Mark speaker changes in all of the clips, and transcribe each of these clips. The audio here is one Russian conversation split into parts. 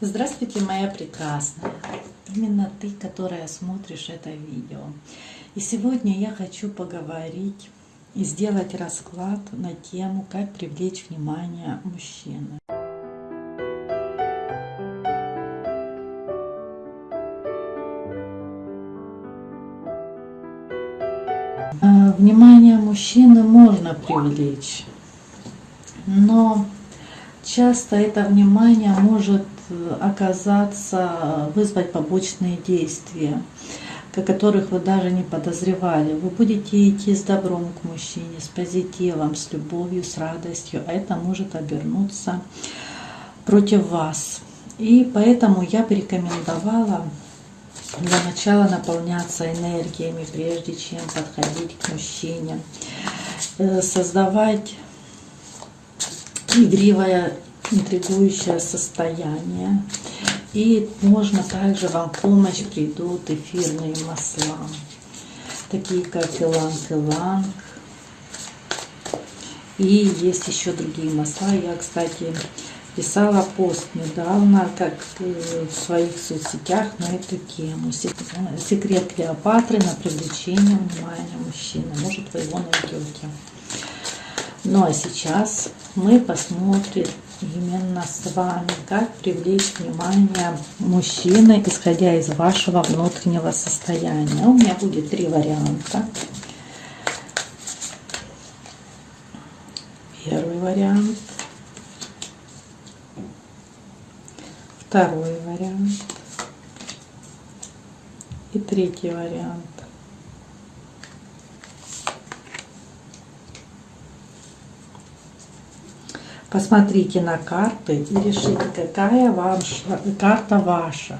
Speaker 1: Здравствуйте, моя прекрасная. Именно ты, которая смотришь это видео. И сегодня я хочу поговорить и сделать расклад на тему, как привлечь внимание мужчины. А, внимание мужчины можно привлечь, но часто это внимание может оказаться, вызвать побочные действия, о которых вы даже не подозревали. Вы будете идти с добром к мужчине, с позитивом, с любовью, с радостью, а это может обернуться против вас. И поэтому я бы рекомендовала для начала наполняться энергиями, прежде чем подходить к мужчине, э, создавать игривое интригующее состояние. И можно также вам в помощь придут эфирные масла, такие как иланг-иланг. И есть еще другие масла. Я, кстати, писала пост недавно, как в своих соцсетях на эту тему. Секрет Клеопатры на привлечение внимания мужчины. Может, вы его найдете. Ну а сейчас мы посмотрим именно с вами, как привлечь внимание мужчины, исходя из вашего внутреннего состояния. У меня будет три варианта. Первый вариант. Второй вариант. И третий вариант. Посмотрите на карты и решите, какая ваша, карта ваша,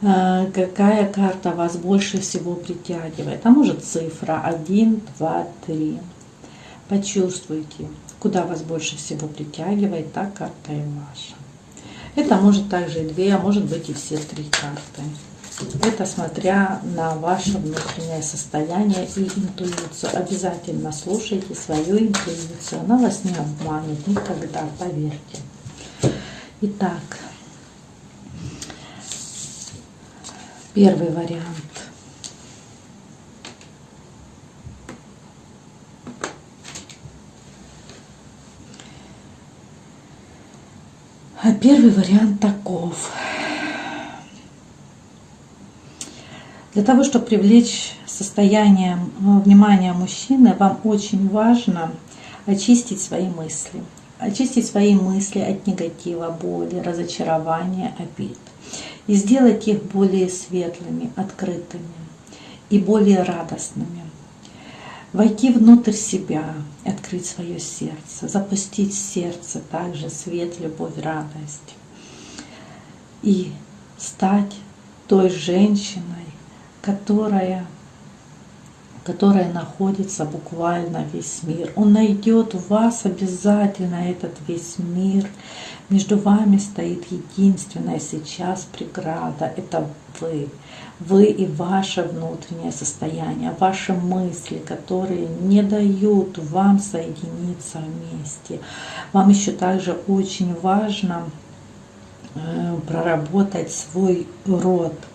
Speaker 1: э, какая карта вас больше всего притягивает. А может цифра 1, 2, 3. Почувствуйте, куда вас больше всего притягивает, та карта и ваша. Это может также и две, а может быть и все три карты. Это смотря на ваше внутреннее состояние и интуицию. Обязательно слушайте свою интуицию. Она вас не обманет никогда, поверьте. Итак, первый вариант. А первый вариант таков. Для того, чтобы привлечь состояние э, внимания мужчины, вам очень важно очистить свои мысли. Очистить свои мысли от негатива, боли, разочарования, обид. И сделать их более светлыми, открытыми и более радостными. Войти внутрь себя, открыть свое сердце, запустить сердце также свет, любовь, радость. И стать той женщиной, которая, которая находится буквально весь мир. Он найдет в вас обязательно этот весь мир. Между вами стоит единственная сейчас преграда. Это вы. Вы и ваше внутреннее состояние, ваши мысли, которые не дают вам соединиться вместе. Вам еще также очень важно э, проработать свой род –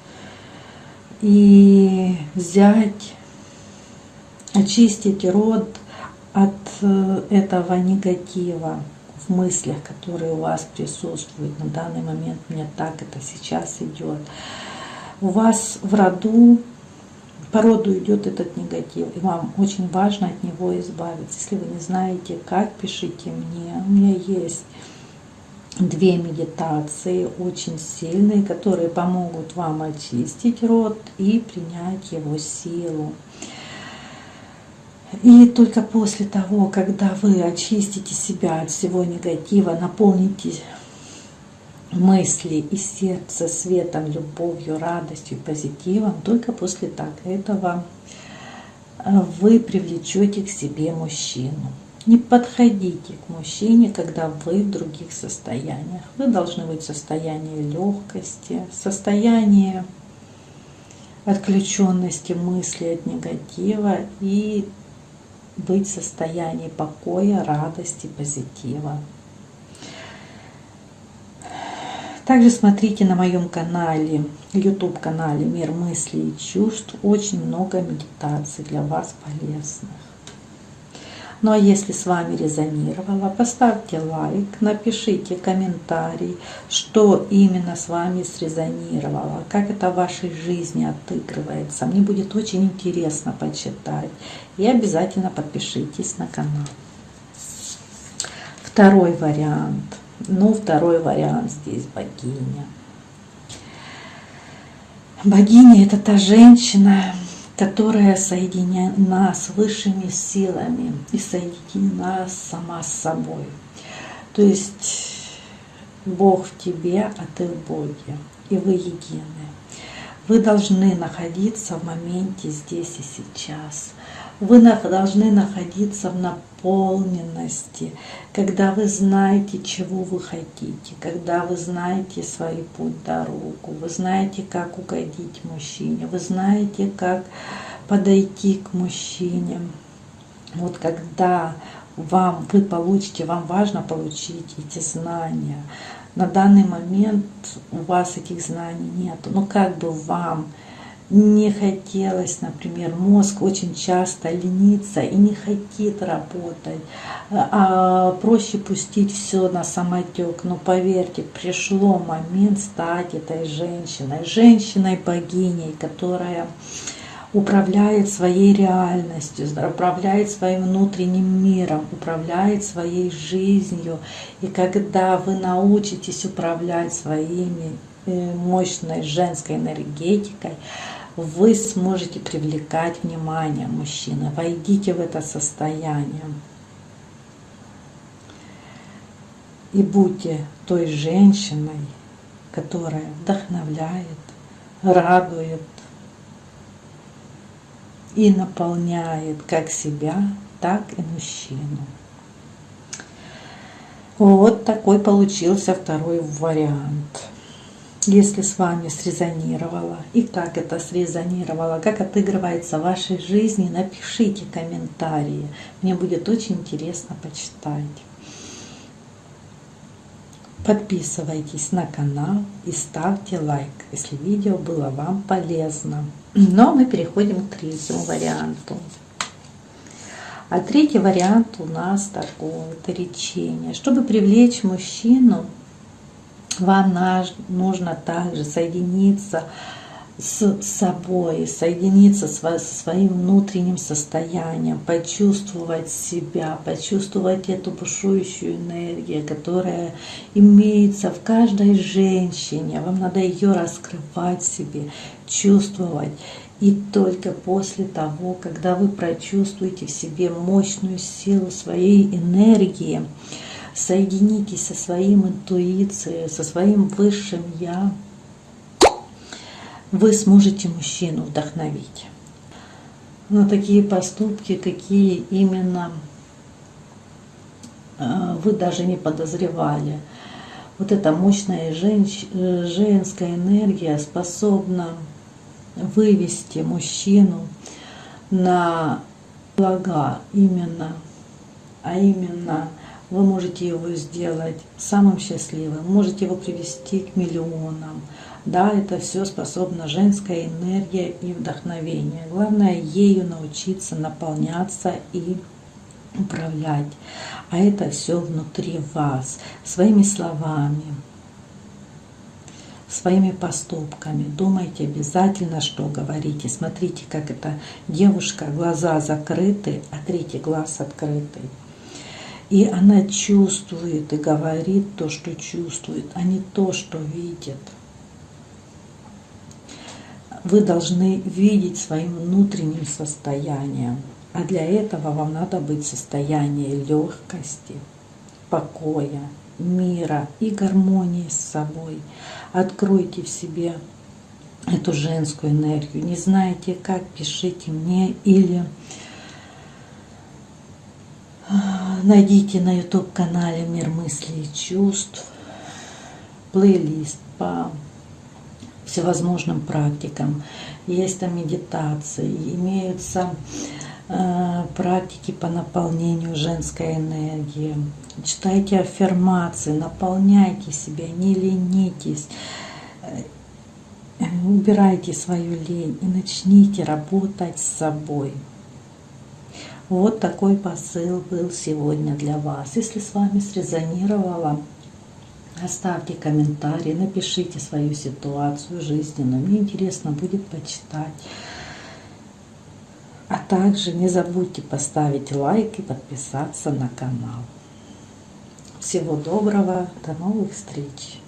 Speaker 1: и взять, очистить род от э, этого негатива в мыслях, которые у вас присутствуют. На данный момент мне так это сейчас идет. У вас в роду, по роду идет этот негатив, и вам очень важно от него избавиться. Если вы не знаете, как, пишите мне. У меня есть две медитации очень сильные, которые помогут вам очистить рот и принять его силу. И только после того, когда вы очистите себя от всего негатива, наполните мысли и сердце светом, любовью, радостью, позитивом, только после так этого вы привлечете к себе мужчину. Не подходите к мужчине, когда вы в других состояниях. Вы должны быть в состоянии легкости, состоянии отключенности мысли от негатива и быть в состоянии покоя, радости, позитива. Также смотрите на моем канале, YouTube канале Мир мыслей и чувств, очень много медитаций для вас полезных. Ну а если с вами резонировало, поставьте лайк, напишите комментарий, что именно с вами срезонировало, как это в вашей жизни отыгрывается. Мне будет очень интересно почитать. И обязательно подпишитесь на канал. Второй вариант. Ну, второй вариант здесь богиня. Богиня – это та женщина, которая соединена с высшими силами и соединена сама с собой. То есть Бог в тебе, а ты в Боге, и вы едины. Вы должны находиться в моменте здесь и сейчас. Вы должны находиться в наполненности, когда вы знаете, чего вы хотите, когда вы знаете свой путь, дорогу, вы знаете, как угодить мужчине, вы знаете, как подойти к мужчине. Вот когда вам, вы получите, вам важно получить эти знания. На данный момент у вас этих знаний нет. Но как бы вам не хотелось, например, мозг очень часто ленится и не хочет работать, а проще пустить все на самотек. Но поверьте, пришло момент стать этой женщиной, женщиной-богиней, которая управляет своей реальностью, управляет своим внутренним миром, управляет своей жизнью. И когда вы научитесь управлять своими э, мощной женской энергетикой, вы сможете привлекать внимание мужчины. Войдите в это состояние. И будьте той женщиной, которая вдохновляет, радует и наполняет как себя, так и мужчину. Вот такой получился второй вариант если с вами срезонировало и как это срезонировало, как отыгрывается в вашей жизни, напишите комментарии. Мне будет очень интересно почитать. Подписывайтесь на канал и ставьте лайк, если видео было вам полезно. Но мы переходим к третьему варианту. А третий вариант у нас такой, это речение. Чтобы привлечь мужчину, вам нужно также соединиться с собой, соединиться со своим внутренним состоянием, почувствовать себя, почувствовать эту бушующую энергию, которая имеется в каждой женщине. Вам надо ее раскрывать себе, чувствовать. И только после того, когда вы прочувствуете в себе мощную силу своей энергии, соединитесь со своим интуицией, со своим высшим Я, вы сможете мужчину вдохновить на такие поступки, какие именно э, вы даже не подозревали. Вот эта мощная. Э, женская энергия способна вывести мужчину на блага именно, а именно вы можете его сделать самым счастливым, можете его привести к миллионам. Да, это все способна женская энергия и вдохновение. Главное ею научиться наполняться и управлять. А это все внутри вас, своими словами, своими поступками. Думайте обязательно, что говорите. Смотрите, как эта девушка, глаза закрыты, а третий глаз открытый. И она чувствует и говорит то, что чувствует, а не то, что видит. Вы должны видеть своим внутренним состоянием. А для этого вам надо быть в состоянии легкости, покоя, мира и гармонии с собой. Откройте в себе эту женскую энергию. Не знаете как, пишите мне или Найдите на YouTube-канале «Мир мыслей и чувств» плейлист по всевозможным практикам. Есть там медитации, имеются э, практики по наполнению женской энергии. Читайте аффирмации, наполняйте себя, не ленитесь. Э, убирайте свою лень и начните работать с собой. Вот такой посыл был сегодня для вас. Если с вами срезонировало, оставьте комментарий, напишите свою ситуацию жизненную. Мне интересно будет почитать. А также не забудьте поставить лайк и подписаться на канал. Всего доброго, до новых встреч!